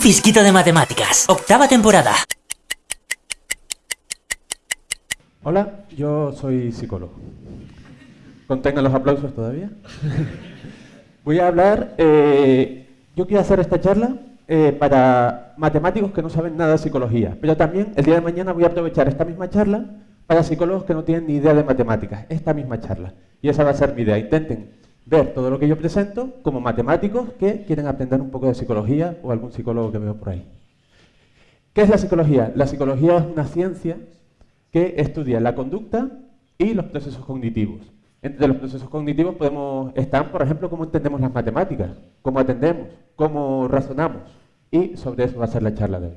Fisquito de matemáticas, octava temporada. Hola, yo soy psicólogo. ¿Contengan los aplausos todavía? Voy a hablar, eh, yo quiero hacer esta charla eh, para matemáticos que no saben nada de psicología, pero también el día de mañana voy a aprovechar esta misma charla para psicólogos que no tienen ni idea de matemáticas, esta misma charla. Y esa va a ser mi idea. Intenten ver todo lo que yo presento como matemáticos que quieren aprender un poco de psicología o algún psicólogo que veo por ahí. ¿Qué es la psicología? La psicología es una ciencia que estudia la conducta y los procesos cognitivos. Entre los procesos cognitivos podemos estar, por ejemplo, cómo entendemos las matemáticas, cómo atendemos, cómo razonamos. Y sobre eso va a ser la charla de hoy.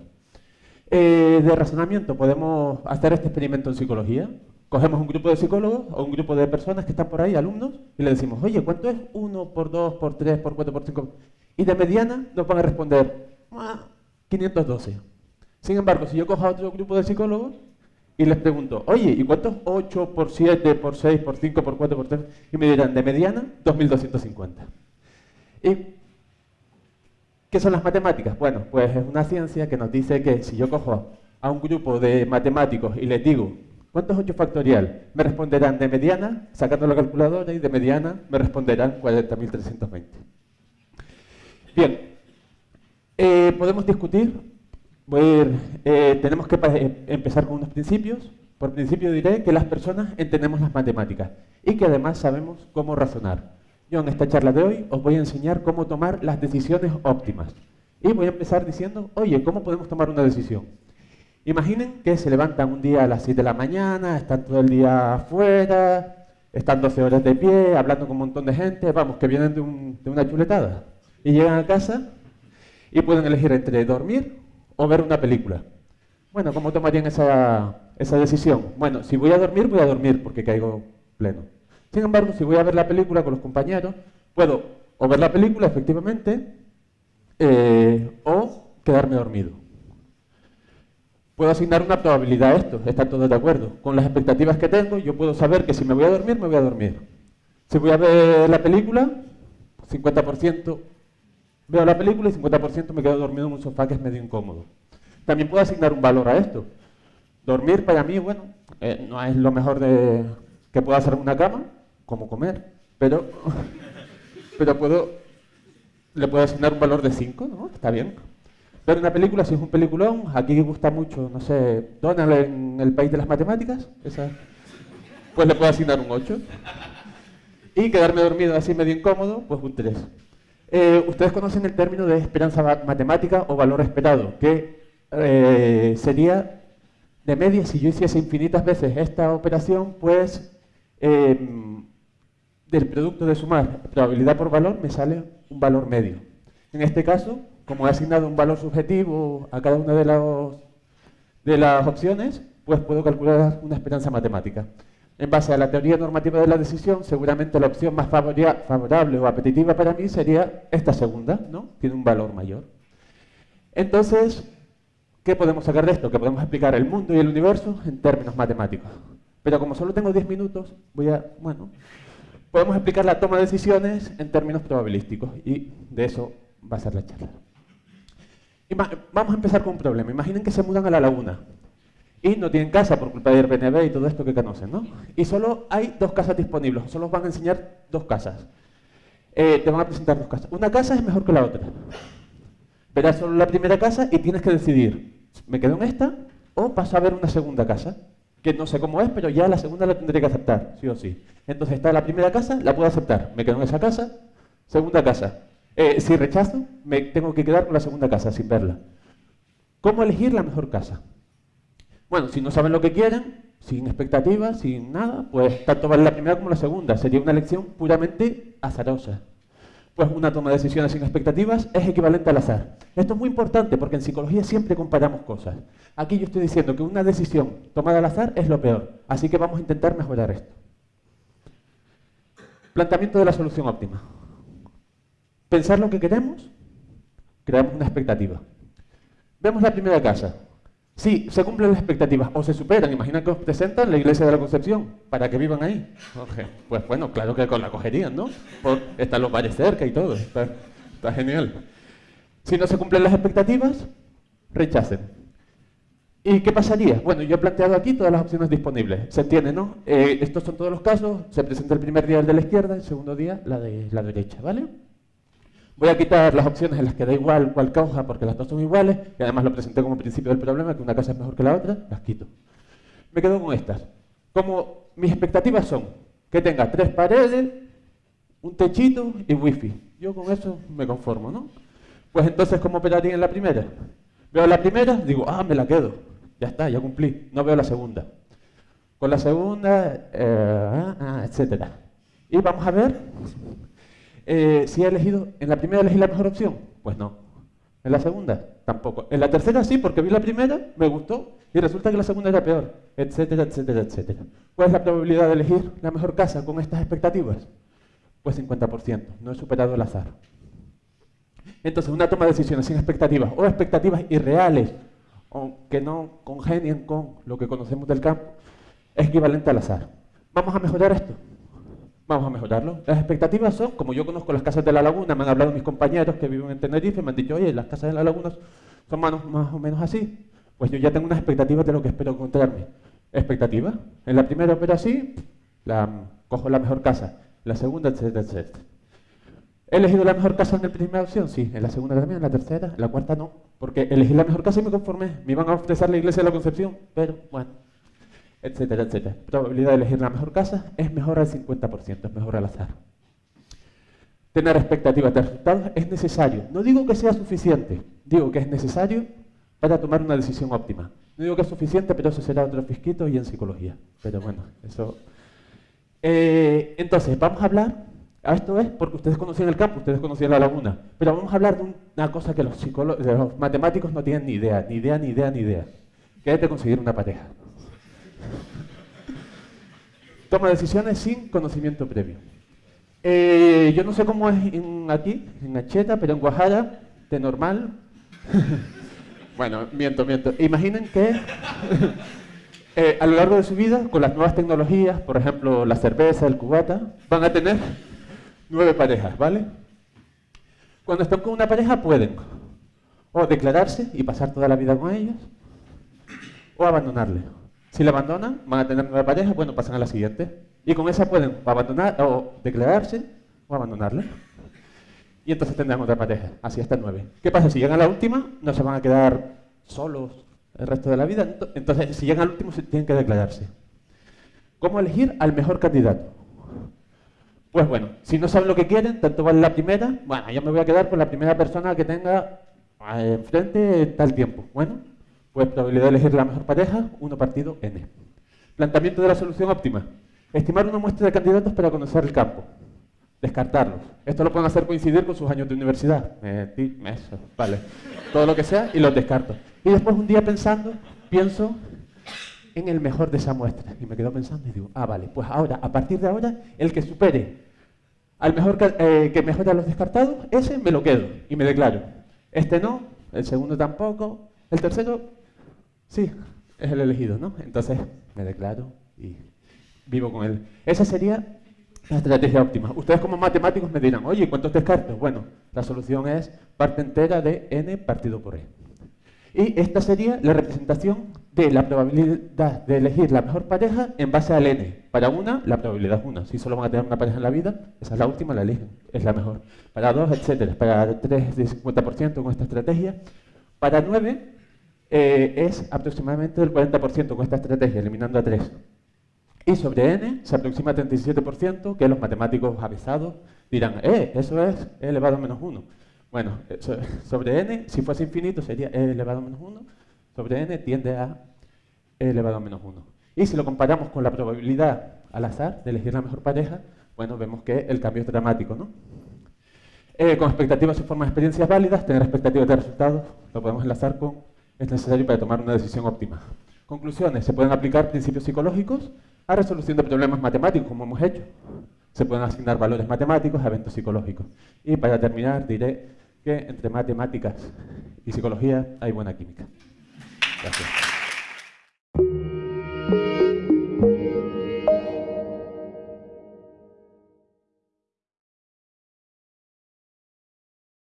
Eh, de razonamiento podemos hacer este experimento en psicología. Cogemos un grupo de psicólogos o un grupo de personas que están por ahí, alumnos, y le decimos, oye, ¿cuánto es 1 por 2 por 3 por 4 por 5? Y de mediana nos van a responder, 512. Sin embargo, si yo cojo a otro grupo de psicólogos y les pregunto, oye, ¿y cuánto es 8 por 7 por 6 por 5 por 4 por 3? Y me dirán, de mediana, 2250. ¿Y qué son las matemáticas? Bueno, pues es una ciencia que nos dice que si yo cojo a un grupo de matemáticos y les digo, ¿cuánto es 8 factorial? Me responderán de mediana, sacando la calculadora, y de mediana me responderán 40.320. Bien, eh, podemos discutir eh, tenemos que eh, empezar con unos principios. Por principio diré que las personas entendemos las matemáticas y que además sabemos cómo razonar. Yo en esta charla de hoy os voy a enseñar cómo tomar las decisiones óptimas. Y voy a empezar diciendo, oye, ¿cómo podemos tomar una decisión? Imaginen que se levantan un día a las 7 de la mañana, están todo el día afuera, están 12 horas de pie, hablando con un montón de gente, vamos, que vienen de, una chuletada. Y llegan a casa y pueden elegir entre dormir o ver una película. Bueno, ¿cómo tomarían esa, esa decisión? Bueno, si voy a dormir, voy a dormir porque caigo pleno. Sin embargo, si voy a ver la película con los compañeros, puedo o ver la película, efectivamente, eh, o quedarme dormido. Puedo asignar una probabilidad a esto, están todos de acuerdo. Con las expectativas que tengo, yo puedo saber que si me voy a dormir, me voy a dormir. Si voy a ver la película, 50% Veo la película y 50% me quedo dormido en un sofá que es medio incómodo. También puedo asignar un valor a esto. Dormir para mí, bueno, eh, no es lo mejor de, que puedo hacer en una cama, como comer, pero, pero puedo, le puedo asignar un valor de 5, ¿no? Está bien. Ver una película, si es un peliculón, aquí gusta mucho, no sé, Donald en el país de las matemáticas, esa, pues le puedo asignar un 8. Y quedarme dormido así medio incómodo, pues un 3. Eh, ustedes conocen el término de esperanza matemática o valor esperado, que eh, sería de media, si yo hiciese infinitas veces esta operación, pues em, del producto de sumar probabilidad por valor me sale un valor medio. En este caso, como he asignado un valor subjetivo a cada una de, las opciones, pues puedo calcular una esperanza matemática. En base a la teoría normativa de la decisión, seguramente la opción más favorable o apetitiva para mí sería esta segunda, ¿no? Tiene un valor mayor. Entonces, ¿qué podemos sacar de esto? Que podemos explicar el mundo y el universo en términos matemáticos. Pero como solo tengo 10 minutos, voy a, bueno, podemos explicar la toma de decisiones en términos probabilísticos y de eso va a ser la charla. Vamos a empezar con un problema. Imaginen que se mudan a la laguna y no tienen casa por culpa de Airbnb y todo esto que conocen, ¿no? Y solo hay dos casas disponibles, solo os van a enseñar dos casas. Eh, te van a presentar dos casas. Una casa es mejor que la otra. Verás solo la primera casa y tienes que decidir, ¿me quedo en esta o paso a ver una segunda casa? Que no sé cómo es, pero ya la segunda la tendré que aceptar, sí o sí. Entonces está la primera casa, la puedo aceptar. Me quedo en esa casa, segunda casa. Eh, si rechazo, me tengo que quedar con la segunda casa sin verla. ¿Cómo elegir la mejor casa? Bueno, si no saben lo que quieren, sin expectativas, sin nada, pues tanto vale la primera como la segunda. Sería una elección puramente azarosa. Pues una toma de decisiones sin expectativas es equivalente al azar. Esto es muy importante porque en psicología siempre comparamos cosas. Aquí yo estoy diciendo que una decisión tomada al azar es lo peor. Así que vamos a intentar mejorar esto. Planteamiento de la solución óptima. Pensar lo que queremos, creamos una expectativa. Vemos la primera casa. Sí, se cumplen las expectativas o se superan. Imagina que os presentan la iglesia de la Concepción para que vivan ahí. Pues bueno, claro que con la cogerían, ¿no? están los bares cerca y todo. Está, genial. Si no se cumplen las expectativas, rechacen. ¿Y qué pasaría? Bueno, yo he planteado aquí todas las opciones disponibles. Se entiende, ¿no? Eh, estos son todos los casos. Se presenta el primer día el de la izquierda, el segundo día la de la derecha, ¿vale? Voy a quitar las opciones en las que da igual cuál causa, porque las dos son iguales, y además lo presenté como principio del problema, que una casa es mejor que la otra, las quito. Me quedo con estas. Como mis expectativas son que tenga tres paredes, un techito y wifi. Yo con eso me conformo, ¿no? Pues entonces, ¿cómo operaría en la primera? Veo la primera, digo, ah, me la quedo. Ya está, ya cumplí. No veo la segunda. Con la segunda, eh, ah, ah, etcétera. Y vamos a ver eh, si he elegido, en la primera elegí la mejor opción. Pues no. En la segunda, tampoco. En la tercera sí, porque vi la primera, me gustó, y resulta que la segunda era peor, etcétera, etcétera, etcétera. ¿Cuál es la probabilidad de elegir la mejor casa con estas expectativas? Pues 50%, no he superado el azar. Entonces, una toma de decisiones sin expectativas o expectativas irreales o que no congenien con lo que conocemos del campo es equivalente al azar. ¿Vamos a mejorar esto? Vamos a mejorarlo. Las expectativas son, como yo conozco las casas de la laguna, me han hablado mis compañeros que viven en Tenerife, me han dicho, oye, las casas de la laguna son más, o menos así. Pues yo ya tengo unas expectativas de lo que espero encontrarme. ¿Expectativa? En la primera opero así, la, cojo la mejor casa. La segunda, etcétera, etcétera. ¿He elegido la mejor casa en la primera opción? Sí. ¿En la segunda también? ¿En la tercera? ¿En la cuarta no? Porque elegí la mejor casa y me conformé. Me iban a ofrecer la iglesia de la Concepción, pero bueno, etcétera, etcétera. Probabilidad de elegir la mejor casa es mejor al 50%, es mejor al azar. Tener expectativas de resultados es necesario. No digo que sea suficiente, digo que es necesario para tomar una decisión óptima. No digo que es suficiente, pero eso será otro fisquito y en psicología. Pero bueno, eso... Eh, entonces, vamos a hablar esto es porque ustedes conocían el campo, ustedes conocían la laguna. Pero vamos a hablar de una cosa que los, los matemáticos no tienen ni idea, ni idea, ni idea, ni idea. Que es de conseguir una pareja. Toma decisiones sin conocimiento previo. Eh, yo no sé cómo es aquí, en Acheta, pero en Guajara, de normal. bueno, miento, miento. Imaginen que eh, a lo largo de su vida, con las nuevas tecnologías, por ejemplo, la cerveza, el cubata, van a tener nueve parejas, ¿vale? Cuando están con una pareja pueden o declararse y pasar toda la vida con ellos, o abandonarle. Si la abandonan, van a tener nueve parejas, bueno, pasan a la siguiente. Y con esa pueden abandonar o declararse o abandonarle. Y entonces tendrán otra pareja, así hasta nueve. ¿Qué pasa? Si llegan a la última, no se van a quedar solos el resto de la vida. Entonces, si llegan al último, tienen que declararse. ¿Cómo elegir al mejor candidato? Pues bueno, si no saben lo que quieren, tanto vale la primera, bueno, yo me voy a quedar con la primera persona que tenga eh, enfrente tal tiempo. Bueno, pues probabilidad de elegir la mejor pareja, 1 partido n. Planteamiento de la solución óptima. Estimar una muestra de candidatos para conocer el campo. Descartarlos. Esto lo pueden hacer coincidir con sus años de universidad. eso, vale. Todo lo que sea y los descarto. Y después un día pensando, pienso en el mejor de esa muestra. Y me quedo pensando y digo, ah, vale, pues ahora, a partir de ahora, el que supere al mejor eh, que mejore a los descartados, ese me lo quedo y me declaro. Este no, el segundo tampoco, el tercero, sí, es el elegido, ¿no? Entonces me declaro y vivo con él. Esa sería la estrategia óptima. Ustedes como matemáticos me dirán, oye, ¿cuántos descartos? Bueno, la solución es parte entera de n partido por e. Y esta sería la representación de la probabilidad de elegir la mejor pareja en base al n. Para una, la probabilidad es una. Si solo van a tener una pareja en la vida, esa es la última, la eligen, es la mejor. Para dos, etcétera. Para tres, de 50% con esta estrategia. Para nueve, eh, es aproximadamente del 40% con esta estrategia, eliminando a tres. Y sobre n se aproxima a 37%, que los matemáticos avisados dirán, eh, eso es e elevado a menos 1. Bueno, eh, sobre n, si fuese infinito, sería e elevado a menos 1. Sobre n tiende a e elevado a menos 1. Y si lo comparamos con la probabilidad al azar de elegir la mejor pareja, bueno, vemos que el cambio es dramático, ¿no? Eh, con expectativas y formas de experiencias válidas, tener expectativas de resultados, lo podemos enlazar con es necesario para tomar una decisión óptima. Conclusiones, se pueden aplicar principios psicológicos a resolución de problemas matemáticos, como hemos hecho. Se pueden asignar valores matemáticos a eventos psicológicos. Y para terminar, diré que entre matemáticas y psicología hay buena química. Gracias.